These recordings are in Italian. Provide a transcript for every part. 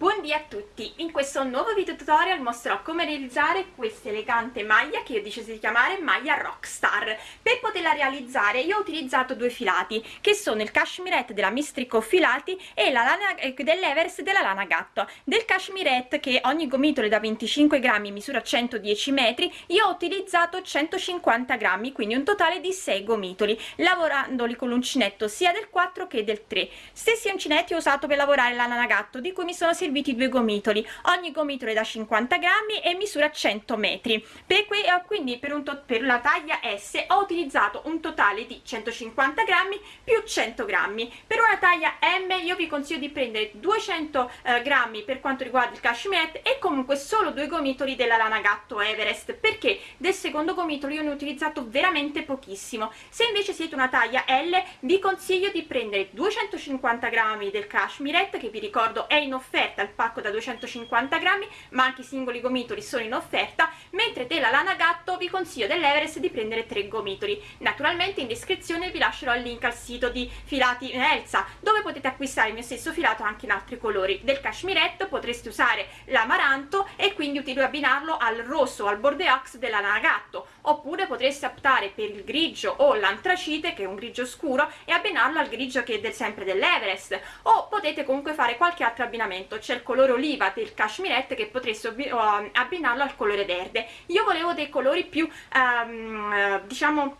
Buondì a tutti! In questo nuovo video tutorial mostrerò come realizzare questa elegante maglia che io ho deciso di chiamare maglia Rockstar. Per poterla realizzare io ho utilizzato due filati che sono il cashmirette della Mistrico Filati e la lana eh, della lana gatto. Del cashmirette che ogni gomitolo è da 25 grammi misura 110 metri io ho utilizzato 150 grammi quindi un totale di 6 gomitoli lavorandoli con l'uncinetto sia del 4 che del 3. Stessi uncinetti ho usato per lavorare la lana gatto di cui mi sono serviti serviti due gomitoli. Ogni gomitolo è da 50 grammi e misura 100 metri. Per que eh, quindi per, un per la taglia S ho utilizzato un totale di 150 grammi più 100 grammi. Per una taglia M io vi consiglio di prendere 200 eh, grammi per quanto riguarda il cashmere e comunque solo due gomitoli della lana gatto Everest perché del secondo gomitolo io ne ho utilizzato veramente pochissimo. Se invece siete una taglia L vi consiglio di prendere 250 grammi del cashmere che vi ricordo è in offerta offerta il pacco da 250 grammi ma anche i singoli gomitoli sono in offerta mentre della lana gatto vi consiglio dell'Everest di prendere tre gomitoli. Naturalmente in descrizione vi lascerò il link al sito di filati Elsa dove potete acquistare il mio stesso filato anche in altri colori. Del cashmiretto potreste usare l'amaranto e quindi abbinarlo al rosso o al bordeaux della lana gatto. Oppure potreste optare per il grigio o l'antracite che è un grigio scuro e abbinarlo al grigio che è del, sempre dell'Everest. O potete comunque fare qualche altro abbinamento c'è il colore oliva del cashmirette che potreste abbinarlo al colore verde. Io volevo dei colori più um, diciamo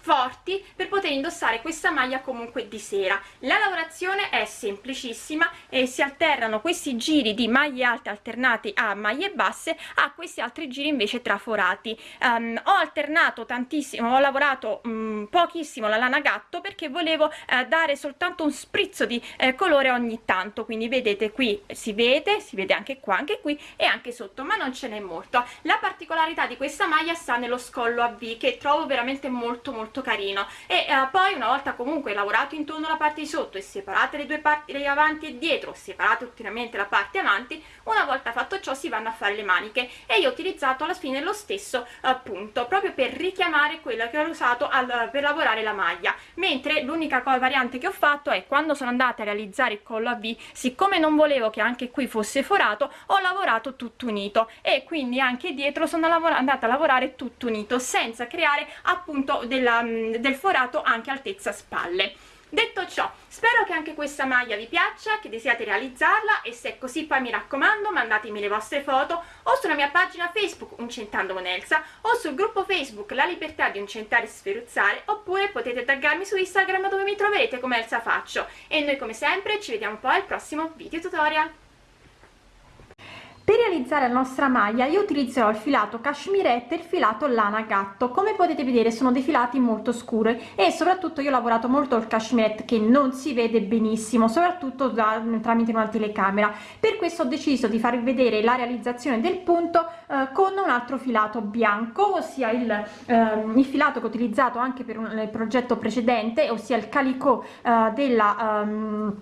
forti per poter indossare questa maglia comunque di sera. La lavorazione è semplicissima e si alternano questi giri di maglie alte alternati a maglie basse a questi altri giri invece traforati. Um, ho alternato tantissimo ho lavorato um, pochissimo la lana gatto perché volevo uh, dare soltanto un sprizzo di uh, colore ogni tanto. Quindi vedete qui si vede si vede anche qua anche qui e anche sotto ma non ce n'è molto. La particolarità di questa maglia sta nello scollo a V che trovo veramente molto molto molto carino. E eh, poi una volta comunque lavorato intorno alla parte di sotto e separate le due parti le avanti e dietro separate ulteriormente la parte avanti una volta fatto ciò si vanno a fare le maniche. E io ho utilizzato alla fine lo stesso eh, punto proprio per richiamare quella che ho usato al, per lavorare la maglia. Mentre l'unica variante che ho fatto è quando sono andata a realizzare il collo a V siccome non volevo che anche qui fosse forato ho lavorato tutto unito. E quindi anche dietro sono andata a lavorare tutto unito senza creare appunto della Ehm, del forato anche altezza spalle. Detto ciò spero che anche questa maglia vi piaccia che desiate realizzarla e se è così poi mi raccomando mandatemi le vostre foto o sulla mia pagina facebook uncentando con Elsa o sul gruppo facebook la libertà di uncentare e sferuzzare oppure potete taggarmi su instagram dove mi troverete come Elsa Faccio. E noi come sempre ci vediamo poi al prossimo video tutorial realizzare la nostra maglia io utilizzerò il filato cashmirette e il filato lana gatto. Come potete vedere sono dei filati molto scuri e soprattutto io ho lavorato molto il cashmirette che non si vede benissimo soprattutto da, tramite una telecamera. Per questo ho deciso di farvi vedere la realizzazione del punto eh, con un altro filato bianco ossia il, eh, il filato che ho utilizzato anche per un, progetto precedente ossia il calico eh, della um,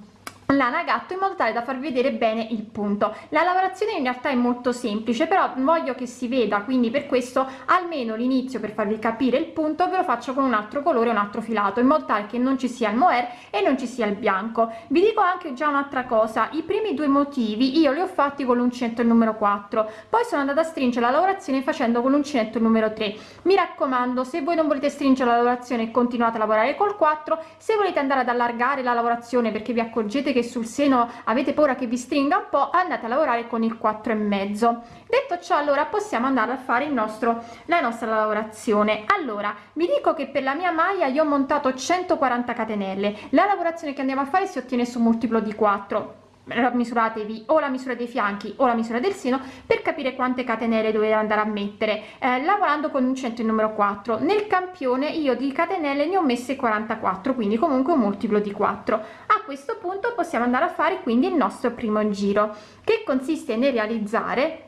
lana gatto in modo tale da farvi vedere bene il punto. La lavorazione in realtà è molto semplice però voglio che si veda quindi per questo almeno l'inizio per farvi capire il punto ve lo faccio con un altro colore un altro filato in modo tale che non ci sia il mohair e non ci sia il bianco. Vi dico anche già un'altra cosa i primi due motivi io li ho fatti con l'uncinetto numero 4 poi sono andata a stringere la lavorazione facendo con l'uncinetto numero 3 mi raccomando se voi non volete stringere la lavorazione continuate a lavorare col 4 se volete andare ad allargare la lavorazione perché vi accorgete che che sul seno avete paura che vi stringa un po' andate a lavorare con il 4 e mezzo. Detto ciò allora possiamo andare a fare il nostro la nostra lavorazione. Allora vi dico che per la mia maglia io ho montato 140 catenelle. La lavorazione che andiamo a fare si ottiene su multiplo di 4 misuratevi o la misura dei fianchi o la misura del seno per capire quante catenelle dovete andare a mettere. Eh, lavorando con un centro numero 4 nel campione io di catenelle ne ho messe 44 quindi comunque un multiplo di 4 a questo punto possiamo andare a fare quindi il nostro primo giro che consiste nel realizzare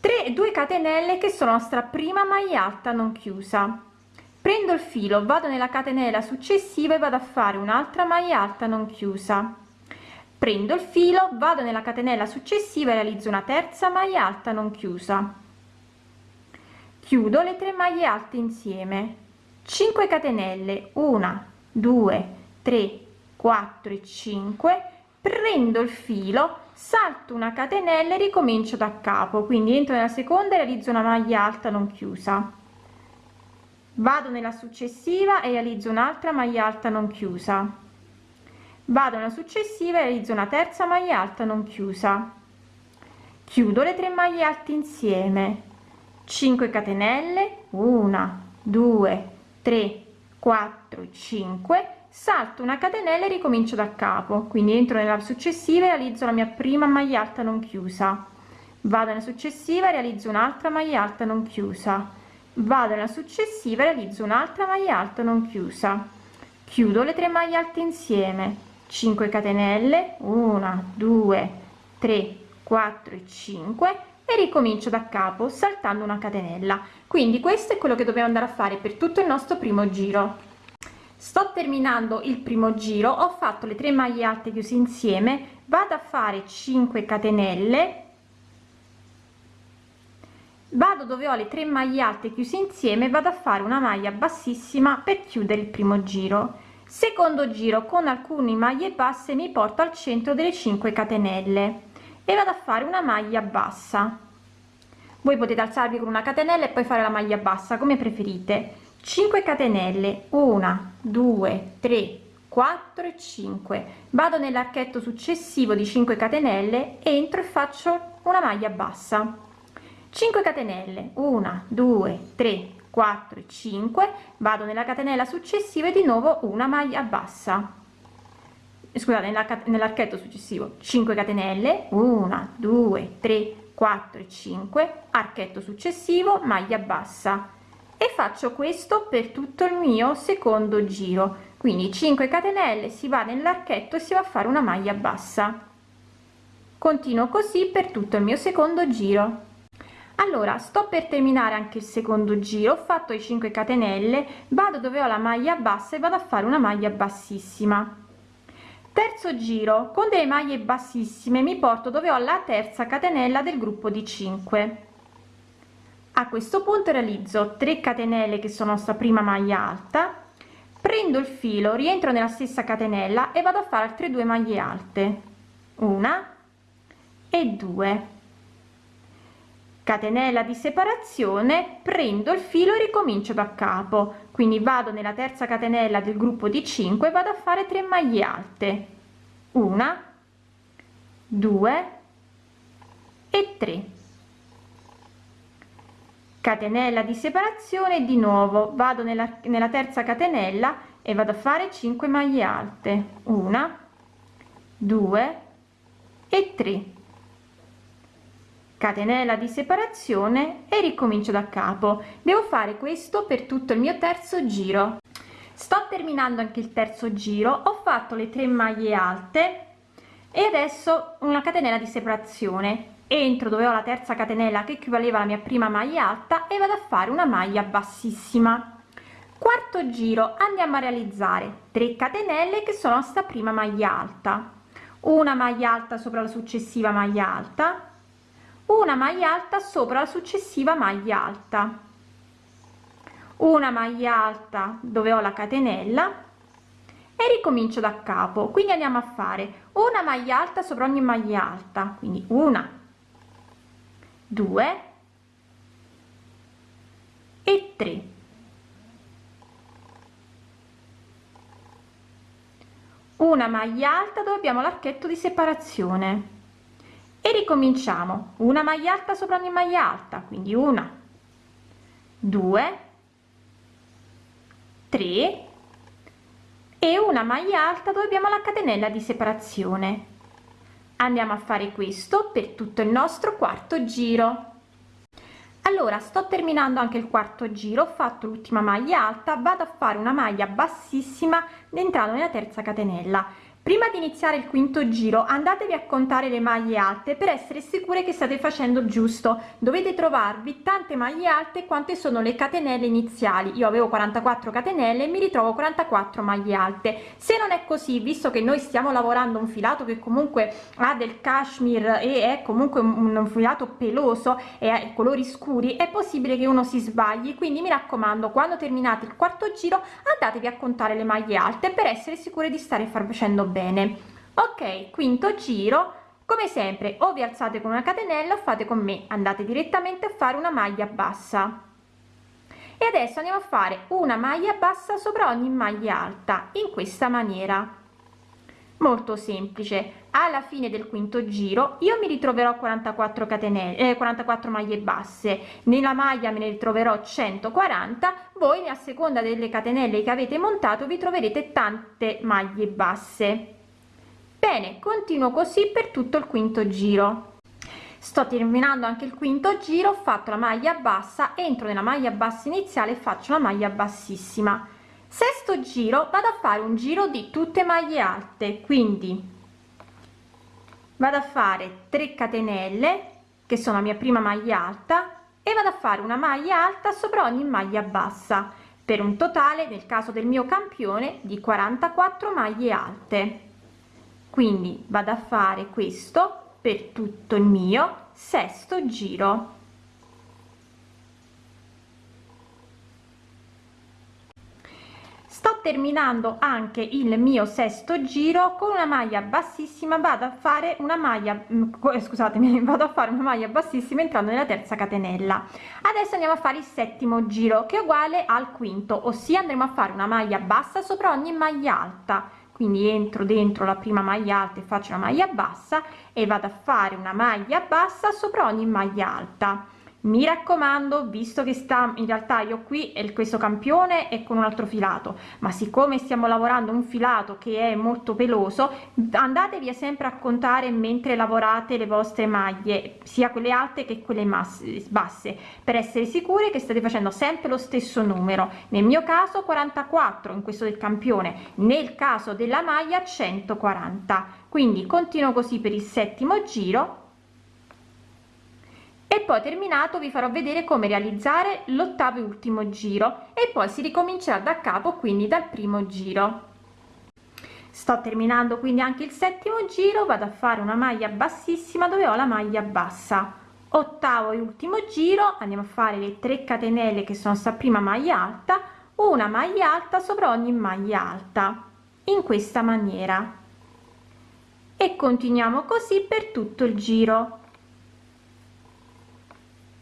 3 2 catenelle che sono la nostra prima maglia alta non chiusa. Prendo il filo vado nella catenella successiva e vado a fare un'altra maglia alta non chiusa prendo il filo vado nella catenella successiva e realizzo una terza maglia alta non chiusa. Chiudo le tre maglie alte insieme. 5 catenelle. 1 2 3 4 e 5 prendo il filo salto una catenella e ricomincio da capo. Quindi entro nella seconda e realizzo una maglia alta non chiusa. Vado nella successiva e realizzo un'altra maglia alta non chiusa vado nella successiva e realizzo una terza maglia alta non chiusa. Chiudo le tre maglie alte insieme. 5 catenelle 1 2 3 4 5 salto una catenella e ricomincio da capo. Quindi entro nella successiva e realizzo la mia prima maglia alta non chiusa. Vado nella successiva e realizzo un'altra maglia alta non chiusa. Vado nella successiva e realizzo un'altra maglia alta non chiusa. Chiudo le tre maglie alte insieme 5 catenelle 1 2 3 4 e 5 e ricomincio da capo saltando una catenella. Quindi questo è quello che dobbiamo andare a fare per tutto il nostro primo giro. Sto terminando il primo giro ho fatto le tre maglie alte chiuse insieme vado a fare 5 catenelle vado dove ho le tre maglie alte chiuse insieme vado a fare una maglia bassissima per chiudere il primo giro secondo giro con alcune maglie basse mi porto al centro delle 5 catenelle e vado a fare una maglia bassa. Voi potete alzarvi con una catenella e poi fare la maglia bassa come preferite. 5 catenelle 1 2 3 4 e 5 vado nell'archetto successivo di 5 catenelle entro e faccio una maglia bassa. 5 catenelle 1 2 3 4 e 5 vado nella catenella successiva e di nuovo una maglia bassa. Scusate nell'archetto successivo 5 catenelle 1 2 3 4 e 5 archetto successivo maglia bassa. E faccio questo per tutto il mio secondo giro. Quindi 5 catenelle si va nell'archetto e si va a fare una maglia bassa. Continuo così per tutto il mio secondo giro allora sto per terminare anche il secondo giro ho fatto i 5 catenelle vado dove ho la maglia bassa e vado a fare una maglia bassissima. Terzo giro con delle maglie bassissime mi porto dove ho la terza catenella del gruppo di 5 a questo punto realizzo 3 catenelle che sono sta prima maglia alta prendo il filo rientro nella stessa catenella e vado a fare altre due maglie alte. Una e due catenella di separazione prendo il filo e ricomincio da capo. Quindi vado nella terza catenella del gruppo di 5 vado a fare 3 maglie alte. Una 2 e 3 catenella di separazione di nuovo. Vado nella, nella terza catenella e vado a fare 5 maglie alte. Una 2 e 3 catenella di separazione e ricomincio da capo. Devo fare questo per tutto il mio terzo giro. Sto terminando anche il terzo giro ho fatto le tre maglie alte e adesso una catenella di separazione. Entro dove ho la terza catenella che equivaleva alla mia prima maglia alta e vado a fare una maglia bassissima. Quarto giro andiamo a realizzare 3 catenelle che sono sta prima maglia alta. Una maglia alta sopra la successiva maglia alta una maglia alta sopra la successiva maglia alta. Una maglia alta dove ho la catenella e ricomincio da capo. Quindi andiamo a fare una maglia alta sopra ogni maglia alta. Quindi una 2 e 3 una maglia alta dove abbiamo l'archetto di separazione e ricominciamo. Una maglia alta sopra ogni maglia alta quindi una due tre e una maglia alta dove abbiamo la catenella di separazione. Andiamo a fare questo per tutto il nostro quarto giro. Allora sto terminando anche il quarto giro ho fatto l'ultima maglia alta vado a fare una maglia bassissima entrando nella terza catenella prima di iniziare il quinto giro andatevi a contare le maglie alte per essere sicure che state facendo giusto. Dovete trovarvi tante maglie alte quante sono le catenelle iniziali. Io avevo 44 catenelle e mi ritrovo 44 maglie alte. Se non è così visto che noi stiamo lavorando un filato che comunque ha del cashmere e è comunque un, filato peloso e ha colori scuri è possibile che uno si sbagli. Quindi mi raccomando quando terminate il quarto giro andatevi a contare le maglie alte per essere sicure di stare facendo bene. Ok quinto giro. Come sempre o vi alzate con una catenella o fate con me. Andate direttamente a fare una maglia bassa. E adesso andiamo a fare una maglia bassa sopra ogni maglia alta in questa maniera molto semplice. Alla fine del quinto giro io mi ritroverò 44 catenelle eh, 44 maglie basse. Nella maglia me ne ritroverò 140 voi a seconda delle catenelle che avete montato vi troverete tante maglie basse. Bene continuo così per tutto il quinto giro. Sto terminando anche il quinto giro ho fatto la maglia bassa entro nella maglia bassa iniziale e faccio una maglia bassissima sesto giro vado a fare un giro di tutte maglie alte quindi vado a fare 3 catenelle che sono la mia prima maglia alta e vado a fare una maglia alta sopra ogni maglia bassa per un totale nel caso del mio campione di 44 maglie alte. Quindi vado a fare questo per tutto il mio sesto giro sto terminando anche il mio sesto giro con una maglia bassissima vado a fare una maglia mm, eh, scusatemi vado a fare una maglia bassissima entrando nella terza catenella. Adesso andiamo a fare il settimo giro che è uguale al quinto ossia andremo a fare una maglia bassa sopra ogni maglia alta. Quindi entro dentro la prima maglia alta e faccio una maglia bassa e vado a fare una maglia bassa sopra ogni maglia alta mi raccomando visto che sta in realtà io qui è questo campione e con un altro filato ma siccome stiamo lavorando un filato che è molto peloso andatevi sempre a contare mentre lavorate le vostre maglie sia quelle alte che quelle basse per essere sicure che state facendo sempre lo stesso numero. Nel mio caso 44 in questo del campione. Nel caso della maglia 140 quindi continuo così per il settimo giro e poi terminato vi farò vedere come realizzare l'ottavo e ultimo giro. E poi si ricomincerà da capo quindi dal primo giro. Sto terminando quindi anche il settimo giro. Vado a fare una maglia bassissima dove ho la maglia bassa. Ottavo e ultimo giro. Andiamo a fare le 3 catenelle che sono sta prima maglia alta. Una maglia alta sopra ogni maglia alta. In questa maniera. E continuiamo così per tutto il giro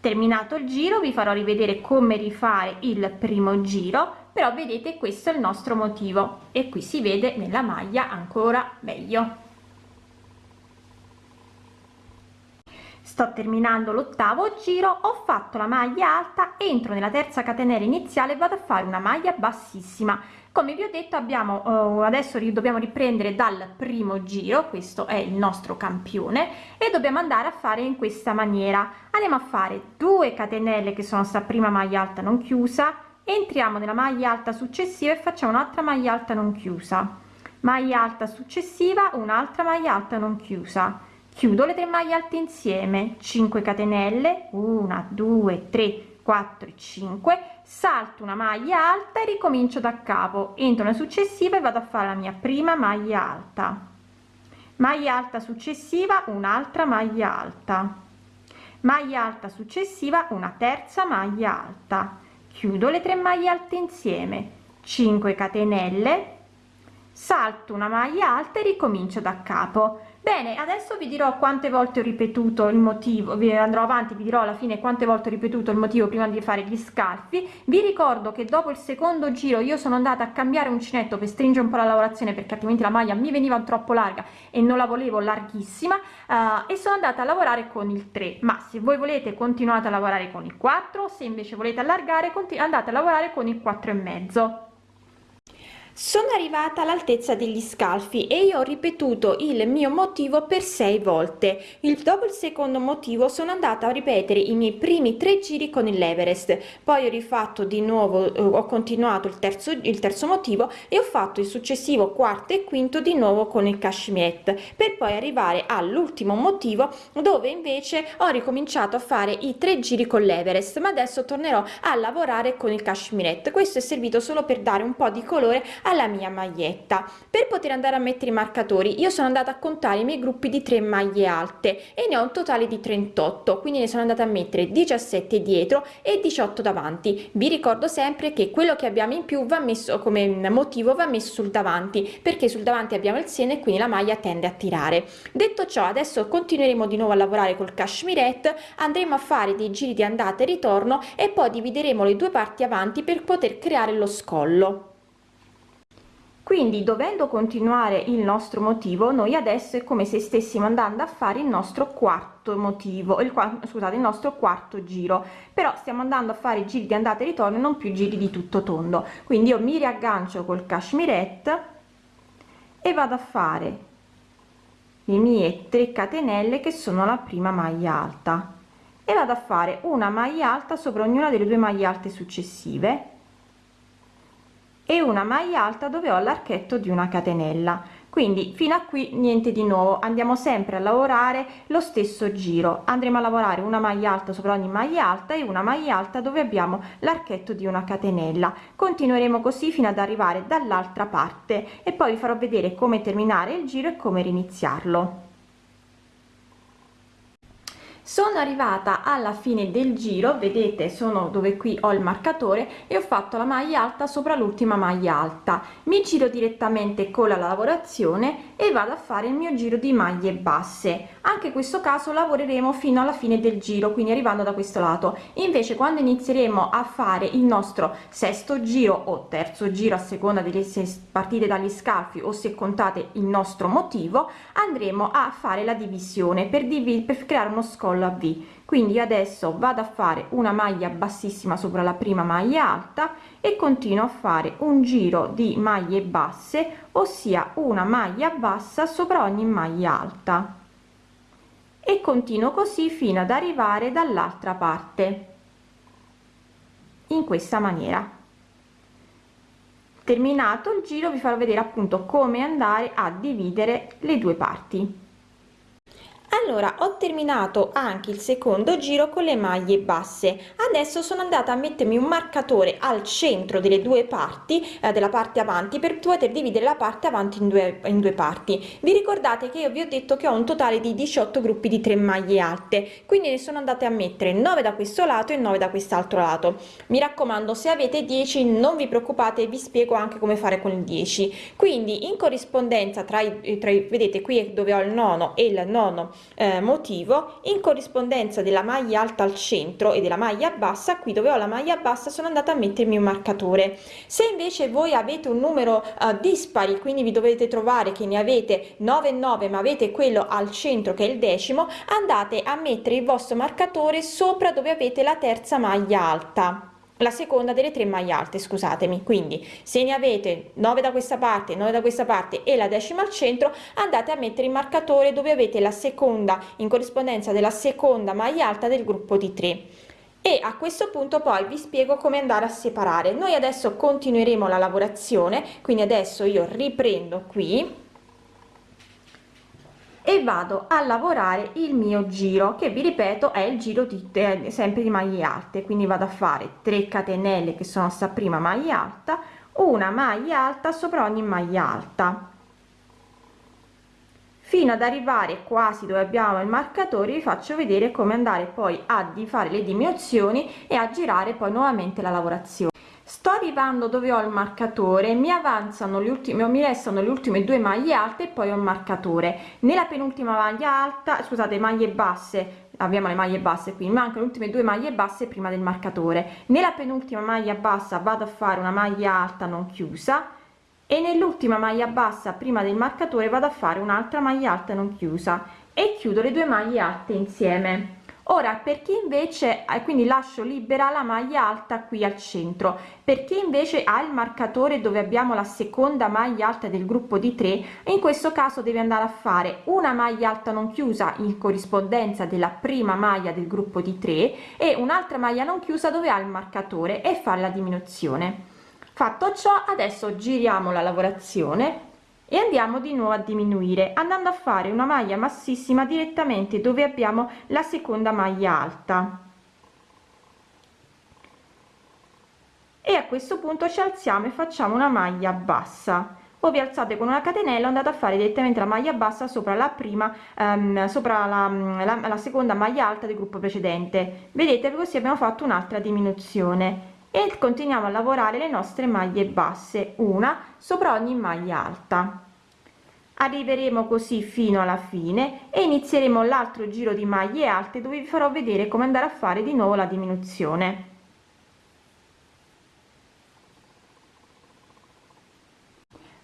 terminato il giro vi farò rivedere come rifare il primo giro però vedete questo è il nostro motivo. E qui si vede nella maglia ancora meglio. Sto terminando l'ottavo giro ho fatto la maglia alta entro nella terza catenella iniziale vado a fare una maglia bassissima come vi ho detto abbiamo uh, adesso dobbiamo riprendere dal primo giro questo è il nostro campione e dobbiamo andare a fare in questa maniera. Andiamo a fare 2 catenelle che sono sta prima maglia alta non chiusa entriamo nella maglia alta successiva e facciamo un'altra maglia alta non chiusa. Maglia alta successiva un'altra maglia alta non chiusa. Chiudo le tre maglie alte insieme 5 catenelle 1 2 3 4 e 5 salto una maglia alta e ricomincio da capo. Entro nella successiva e vado a fare la mia prima maglia alta. Maglia alta successiva un'altra maglia alta. Maglia alta successiva una terza maglia alta. Chiudo le tre maglie alte insieme. 5 catenelle. Salto una maglia alta e ricomincio da capo bene adesso vi dirò quante volte ho ripetuto il motivo vi andrò avanti vi dirò alla fine quante volte ho ripetuto il motivo prima di fare gli scalfi vi ricordo che dopo il secondo giro io sono andata a cambiare uncinetto per stringere un po la lavorazione perché altrimenti la maglia mi veniva troppo larga e non la volevo larghissima uh, e sono andata a lavorare con il 3 ma se voi volete continuate a lavorare con il 4 se invece volete allargare andate a lavorare con il 4 e mezzo sono arrivata all'altezza degli scalfi e io ho ripetuto il mio motivo per sei volte. Il dopo il secondo motivo sono andata a ripetere i miei primi tre giri con l'Everest. Poi ho rifatto di nuovo eh, ho continuato il terzo il terzo motivo e ho fatto il successivo quarto e quinto di nuovo con il cashmere per poi arrivare all'ultimo motivo dove invece ho ricominciato a fare i tre giri con l'Everest ma adesso tornerò a lavorare con il cashmere questo è servito solo per dare un po di colore alla mia maglietta. Per poter andare a mettere i marcatori io sono andata a contare i miei gruppi di 3 maglie alte e ne ho un totale di 38 quindi ne sono andata a mettere 17 dietro e 18 davanti. Vi ricordo sempre che quello che abbiamo in più va messo come motivo va messo sul davanti perché sul davanti abbiamo il seno e quindi la maglia tende a tirare. Detto ciò adesso continueremo di nuovo a lavorare col cashmirette andremo a fare dei giri di andata e ritorno e poi divideremo le due parti avanti per poter creare lo scollo quindi dovendo continuare il nostro motivo noi adesso è come se stessimo andando a fare il nostro quarto motivo il qua, scusate il nostro quarto giro. Però stiamo andando a fare giri di andata e ritorno non più giri di tutto tondo. Quindi io mi riaggancio col cashmirette e vado a fare le mie 3 catenelle che sono la prima maglia alta. E vado a fare una maglia alta sopra ognuna delle due maglie alte successive e una maglia alta dove ho l'archetto di una catenella. Quindi fino a qui niente di nuovo. Andiamo sempre a lavorare lo stesso giro. Andremo a lavorare una maglia alta sopra ogni maglia alta e una maglia alta dove abbiamo l'archetto di una catenella. Continueremo così fino ad arrivare dall'altra parte. E poi vi farò vedere come terminare il giro e come riniziarlo sono arrivata alla fine del giro vedete sono dove qui ho il marcatore e ho fatto la maglia alta sopra l'ultima maglia alta. Mi giro direttamente con la lavorazione e vado a fare il mio giro di maglie basse. Anche in questo caso lavoreremo fino alla fine del giro quindi arrivando da questo lato. Invece quando inizieremo a fare il nostro sesto giro o terzo giro a seconda delle se partite dagli scalfi o se contate il nostro motivo andremo a fare la divisione per, div per creare uno scollo collo a v. Quindi adesso vado a fare una maglia bassissima sopra la prima maglia alta e continuo a fare un giro di maglie basse ossia una maglia bassa sopra ogni maglia alta. E continuo così fino ad arrivare dall'altra parte. In questa maniera. Terminato il giro vi farò vedere appunto come andare a dividere le due parti allora ho terminato anche il secondo giro con le maglie basse. Adesso sono andata a mettermi un marcatore al centro delle due parti eh, della parte avanti per poter dividere la parte avanti in due in due parti. Vi ricordate che io vi ho detto che ho un totale di 18 gruppi di 3 maglie alte? Quindi ne sono andate a mettere 9 da questo lato e 9 da quest'altro lato. Mi raccomando se avete 10 non vi preoccupate vi spiego anche come fare con il 10 quindi in corrispondenza tra i, tra i vedete qui è dove ho il nono e il nono eh, motivo in corrispondenza della maglia alta al centro e della maglia bassa qui dove ho la maglia bassa sono andata a mettermi un marcatore. Se invece voi avete un numero eh, dispari quindi vi dovete trovare che ne avete 9 9 ma avete quello al centro che è il decimo andate a mettere il vostro marcatore sopra dove avete la terza maglia alta la seconda delle tre maglie alte scusatemi. Quindi se ne avete 9 da questa parte 9 da questa parte e la decima al centro andate a mettere il marcatore dove avete la seconda in corrispondenza della seconda maglia alta del gruppo di 3 e a questo punto poi vi spiego come andare a separare. Noi adesso continueremo la lavorazione quindi adesso io riprendo qui e vado a lavorare il mio giro che vi ripeto è il giro di eh, sempre di maglie alte. Quindi vado a fare 3 catenelle che sono sta prima maglia alta una maglia alta sopra ogni maglia alta. Fino ad arrivare quasi dove abbiamo il marcatore vi faccio vedere come andare poi a di fare le diminuzioni e a girare poi nuovamente la lavorazione sto arrivando dove ho il marcatore mi avanzano le ultime mi restano le ultime due maglie alte e poi ho il marcatore. Nella penultima maglia alta scusate maglie basse abbiamo le maglie basse qui mancano le ultime due maglie basse prima del marcatore. Nella penultima maglia bassa vado a fare una maglia alta non chiusa e nell'ultima maglia bassa prima del marcatore vado a fare un'altra maglia alta non chiusa e chiudo le due maglie alte insieme ora per chi invece eh, quindi lascio libera la maglia alta qui al centro? Per chi invece ha il marcatore dove abbiamo la seconda maglia alta del gruppo di 3 in questo caso deve andare a fare una maglia alta non chiusa in corrispondenza della prima maglia del gruppo di 3 e un'altra maglia non chiusa dove ha il marcatore e fare la diminuzione. Fatto ciò adesso giriamo la lavorazione e andiamo di nuovo a diminuire andando a fare una maglia massissima direttamente dove abbiamo la seconda maglia alta. E a questo punto ci alziamo e facciamo una maglia bassa. O vi alzate con una catenella andate a fare direttamente la maglia bassa sopra la prima ehm, sopra la, la, la seconda maglia alta del gruppo precedente. Vedete così abbiamo fatto un'altra diminuzione e continuiamo a lavorare le nostre maglie basse una sopra ogni maglia alta. Arriveremo così fino alla fine e inizieremo l'altro giro di maglie alte dove vi farò vedere come andare a fare di nuovo la diminuzione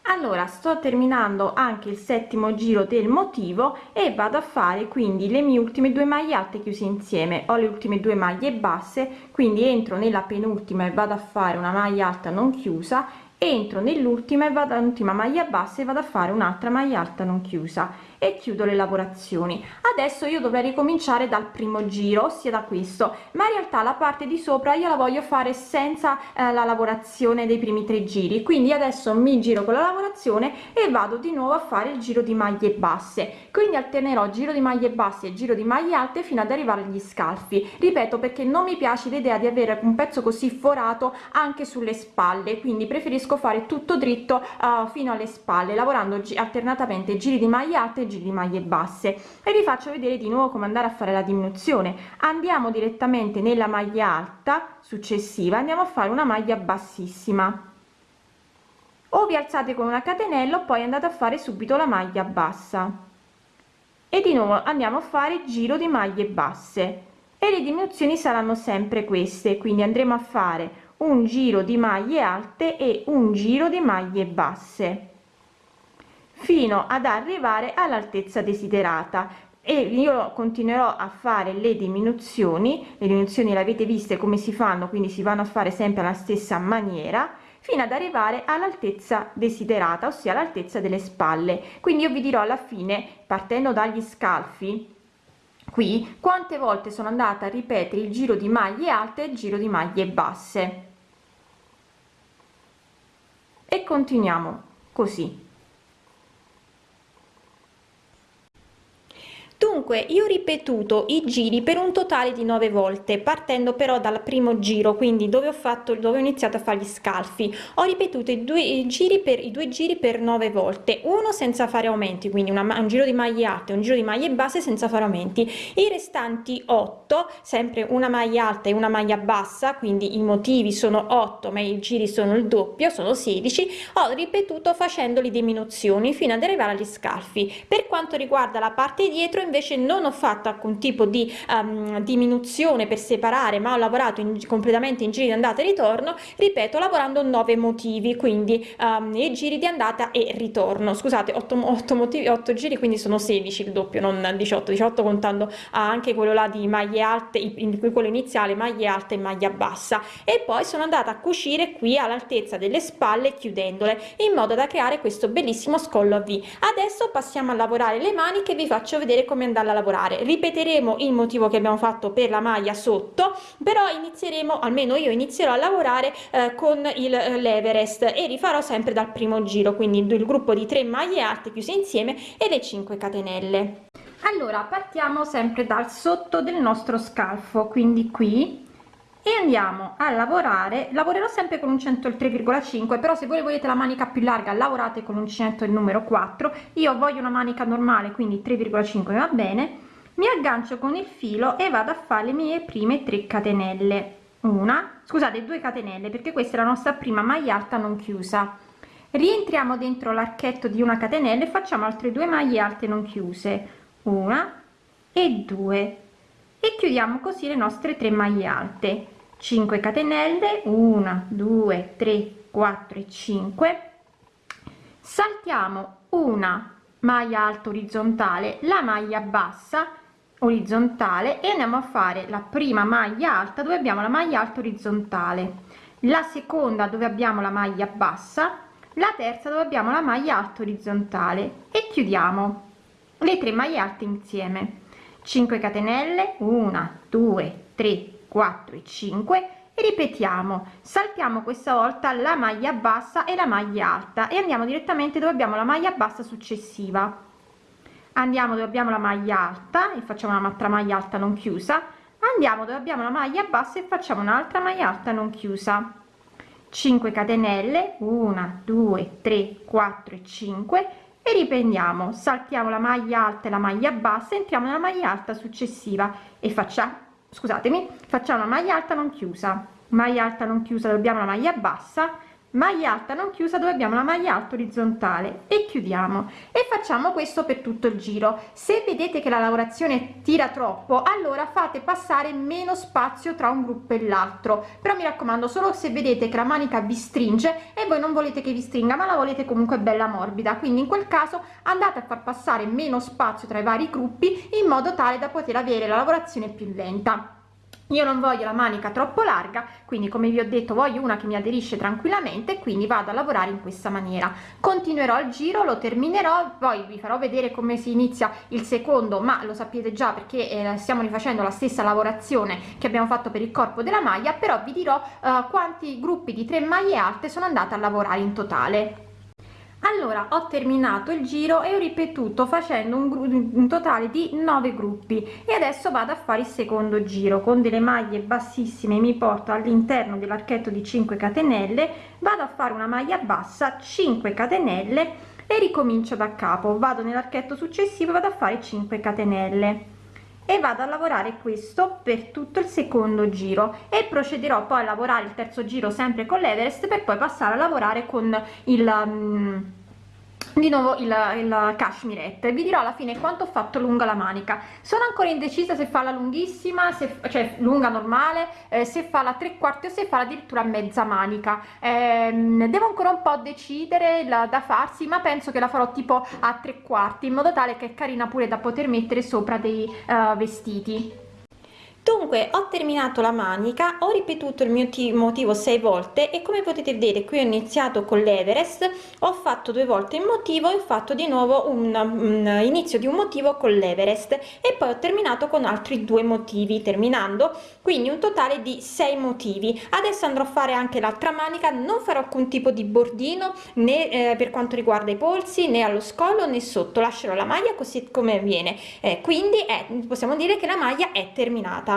allora sto terminando anche il settimo giro del motivo e vado a fare quindi le mie ultime due maglie alte chiuse insieme. Ho le ultime due maglie basse quindi entro nella penultima e vado a fare una maglia alta non chiusa entro nell'ultima e vado all'ultima maglia bassa e vado a fare un'altra maglia alta non chiusa e chiudo le lavorazioni. Adesso io dovrei ricominciare dal primo giro ossia da questo. Ma in realtà la parte di sopra io la voglio fare senza eh, la lavorazione dei primi tre giri. Quindi adesso mi giro con la lavorazione e vado di nuovo a fare il giro di maglie basse. Quindi alternerò giro di maglie basse e giro di maglie alte fino ad arrivare agli scalfi. Ripeto perché non mi piace l'idea di avere un pezzo così forato anche sulle spalle quindi preferisco fare tutto dritto uh, fino alle spalle lavorando alternatamente giri di maglie alte giri di maglie basse. E vi faccio vedere di nuovo come andare a fare la diminuzione. Andiamo direttamente nella maglia alta successiva andiamo a fare una maglia bassissima. O vi alzate con una catenella poi andate a fare subito la maglia bassa. E di nuovo andiamo a fare giro di maglie basse. E le diminuzioni saranno sempre queste quindi andremo a fare un giro di maglie alte e un giro di maglie basse fino ad arrivare all'altezza desiderata. E io continuerò a fare le diminuzioni. Le diminuzioni le avete viste come si fanno quindi si vanno a fare sempre alla stessa maniera fino ad arrivare all'altezza desiderata ossia l'altezza delle spalle. Quindi io vi dirò alla fine partendo dagli scalfi qui quante volte sono andata a ripetere il giro di maglie alte e il giro di maglie basse. E continuiamo così dunque io ho ripetuto i giri per un totale di nove volte partendo però dal primo giro quindi dove ho fatto dove ho iniziato a fare gli scalfi. Ho ripetuto i due giri per i due giri per nove volte uno senza fare aumenti quindi una, un giro di maglie alte un giro di maglie basse senza fare aumenti. I restanti 8 sempre una maglia alta e una maglia bassa quindi i motivi sono 8 ma i giri sono il doppio sono 16 ho ripetuto facendo le diminuzioni fino ad arrivare agli scalfi. Per quanto riguarda la parte dietro invece non ho fatto alcun tipo di um, diminuzione per separare ma ho lavorato in, completamente in giri di andata e ritorno ripeto lavorando 9 motivi quindi um, i giri di andata e ritorno. Scusate 8, 8 motivi 8 giri quindi sono 16 il doppio non 18 18 contando anche quello là di maglie alte in cui quello iniziale maglie alte e maglia bassa. E poi sono andata a cucire qui all'altezza delle spalle chiudendole in modo da creare questo bellissimo scollo a v. Adesso passiamo a lavorare le mani che vi faccio vedere come andare a lavorare. Ripeteremo il motivo che abbiamo fatto per la maglia sotto però inizieremo almeno io inizierò a lavorare eh, con il eh, l'Everest e rifarò sempre dal primo giro quindi il gruppo di 3 maglie alte chiuse insieme e le 5 catenelle. Allora partiamo sempre dal sotto del nostro scalfo quindi qui e andiamo a lavorare. Lavorerò sempre con un 103,5 però se voi volete la manica più larga lavorate con un 100 il numero 4 io voglio una manica normale quindi 3,5 va bene? Mi aggancio con il filo e vado a fare le mie prime 3 catenelle. Una scusate due catenelle perché questa è la nostra prima maglia alta non chiusa. Rientriamo dentro l'archetto di una catenella e facciamo altre due maglie alte non chiuse. Una e due. E chiudiamo così le nostre tre maglie alte 5 catenelle 1 2 3 4 e 5 saltiamo una maglia alta orizzontale la maglia bassa orizzontale e andiamo a fare la prima maglia alta dove abbiamo la maglia alta orizzontale. La seconda dove abbiamo la maglia bassa la terza dove abbiamo la maglia alta orizzontale. E chiudiamo le tre maglie alte insieme. 5 catenelle 1 2 3 4 e 5 e ripetiamo. Saltiamo questa volta la maglia bassa e la maglia alta e andiamo direttamente dove abbiamo la maglia bassa successiva. Andiamo dove abbiamo la maglia alta e facciamo un'altra maglia alta non chiusa. Andiamo dove abbiamo la maglia bassa e facciamo un'altra maglia alta non chiusa. 5 catenelle 1 2 3 4 e 5 e riprendiamo. Saltiamo la maglia alta e la maglia bassa entriamo nella maglia alta successiva. E facciamo scusatemi facciamo una maglia alta non chiusa. Maglia alta non chiusa dobbiamo la maglia bassa maglia alta non chiusa dove abbiamo la maglia alta orizzontale. E chiudiamo. E facciamo questo per tutto il giro. Se vedete che la lavorazione tira troppo allora fate passare meno spazio tra un gruppo e l'altro. Però mi raccomando solo se vedete che la manica vi stringe e voi non volete che vi stringa ma la volete comunque bella morbida. Quindi in quel caso andate a far passare meno spazio tra i vari gruppi in modo tale da poter avere la lavorazione più lenta io non voglio la manica troppo larga quindi come vi ho detto voglio una che mi aderisce tranquillamente quindi vado a lavorare in questa maniera. Continuerò il giro lo terminerò poi vi farò vedere come si inizia il secondo ma lo sapete già perché eh, stiamo rifacendo la stessa lavorazione che abbiamo fatto per il corpo della maglia però vi dirò eh, quanti gruppi di tre maglie alte sono andata a lavorare in totale allora ho terminato il giro e ho ripetuto facendo un, un totale di 9 gruppi. E adesso vado a fare il secondo giro. Con delle maglie bassissime mi porto all'interno dell'archetto di 5 catenelle vado a fare una maglia bassa 5 catenelle e ricomincio da capo. Vado nell'archetto successivo vado a fare 5 catenelle e vado a lavorare questo per tutto il secondo giro e procederò poi a lavorare il terzo giro sempre con l'Everest per poi passare a lavorare con il um, di nuovo il, il cashmirette. Vi dirò alla fine quanto ho fatto lunga la manica. Sono ancora indecisa se farla lunghissima se cioè lunga normale eh, se farla tre quarti o se farla addirittura mezza manica. Eh, devo ancora un po decidere la, da farsi ma penso che la farò tipo a tre quarti in modo tale che è carina pure da poter mettere sopra dei uh, vestiti dunque ho terminato la manica ho ripetuto il mio motivo sei volte e come potete vedere qui ho iniziato con l'Everest ho fatto due volte il motivo e ho fatto di nuovo un, un inizio di un motivo con l'Everest e poi ho terminato con altri due motivi terminando quindi un totale di sei motivi. Adesso andrò a fare anche l'altra manica non farò alcun tipo di bordino né eh, per quanto riguarda i polsi né allo scollo né sotto lascerò la maglia così come viene. Eh, quindi è, possiamo dire che la maglia è terminata